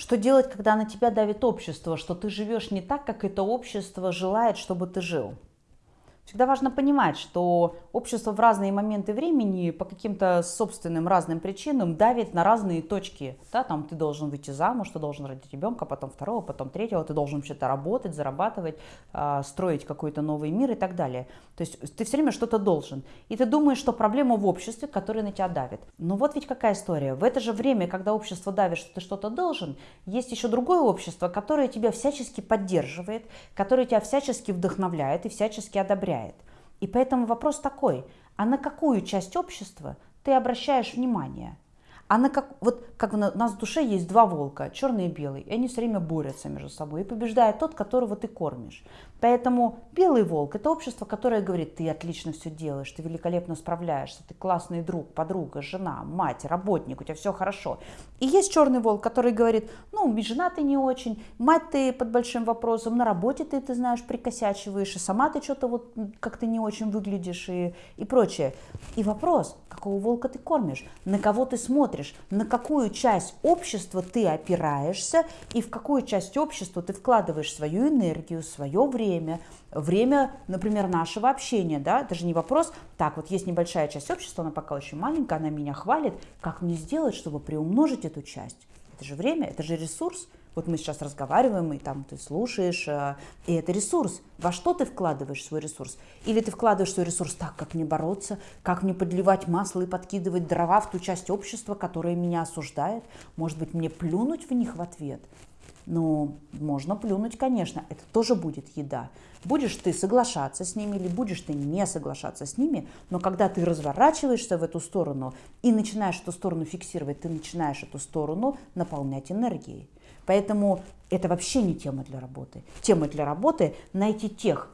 Что делать, когда на тебя давит общество, что ты живешь не так, как это общество желает, чтобы ты жил? Всегда важно понимать, что общество в разные моменты времени по каким-то собственным разным причинам давит на разные точки. Да, там ты должен выйти замуж, ты должен родить ребенка, потом второго, потом третьего, ты должен вообще-то работать, зарабатывать, а, строить какой-то новый мир и так далее. То есть ты все время что-то должен. И ты думаешь, что проблема в обществе, которое на тебя давит. Но вот ведь какая история. В это же время, когда общество давит, что ты что-то должен, есть еще другое общество, которое тебя всячески поддерживает, которое тебя всячески вдохновляет и всячески одобряет. И поэтому вопрос такой, а на какую часть общества ты обращаешь внимание? А на как, вот как у нас в душе есть два волка, черный и белый, и они все время борются между собой, и побеждает тот, которого ты кормишь. Поэтому белый волк – это общество, которое говорит, ты отлично все делаешь, ты великолепно справляешься, ты классный друг, подруга, жена, мать, работник, у тебя все хорошо. И есть черный волк, который говорит, ну, жена ты не очень, мать ты под большим вопросом, на работе ты, ты знаешь, прикосячиваешь, и сама ты что-то вот как-то не очень выглядишь и, и прочее. И вопрос, какого волка ты кормишь, на кого ты смотришь, на какую часть общества ты опираешься и в какую часть общества ты вкладываешь свою энергию, свое время, время, например, нашего общения, да, это же не вопрос, так, вот есть небольшая часть общества, она пока очень маленькая, она меня хвалит, как мне сделать, чтобы приумножить эту часть? Это же время, это же ресурс. Вот мы сейчас разговариваем, и там ты слушаешь, э, и это ресурс. Во что ты вкладываешь свой ресурс? Или ты вкладываешь свой ресурс так, как мне бороться, как мне подливать масло и подкидывать дрова в ту часть общества, которая меня осуждает? Может быть, мне плюнуть в них в ответ? Ну, можно плюнуть, конечно, это тоже будет еда. Будешь ты соглашаться с ними или будешь ты не соглашаться с ними, но когда ты разворачиваешься в эту сторону и начинаешь эту сторону фиксировать, ты начинаешь эту сторону наполнять энергией. Поэтому это вообще не тема для работы. Тема для работы – найти тех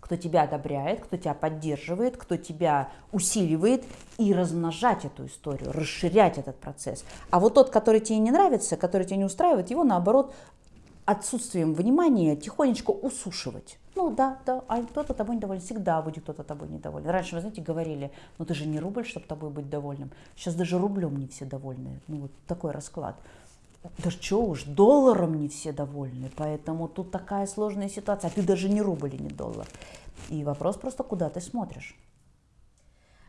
кто тебя одобряет, кто тебя поддерживает, кто тебя усиливает, и размножать эту историю, расширять этот процесс. А вот тот, который тебе не нравится, который тебя не устраивает, его наоборот отсутствием внимания тихонечко усушивать. Ну да, да, а кто-то тобой недоволен, всегда будет кто-то тобой недоволен. Раньше, вы знаете, говорили, ну ты же не рубль, чтобы тобой быть довольным. Сейчас даже рублем не все довольны. Ну вот такой расклад. Да что уж, долларом не все довольны, поэтому тут такая сложная ситуация, а ты даже не рубль и не доллар. И вопрос просто, куда ты смотришь.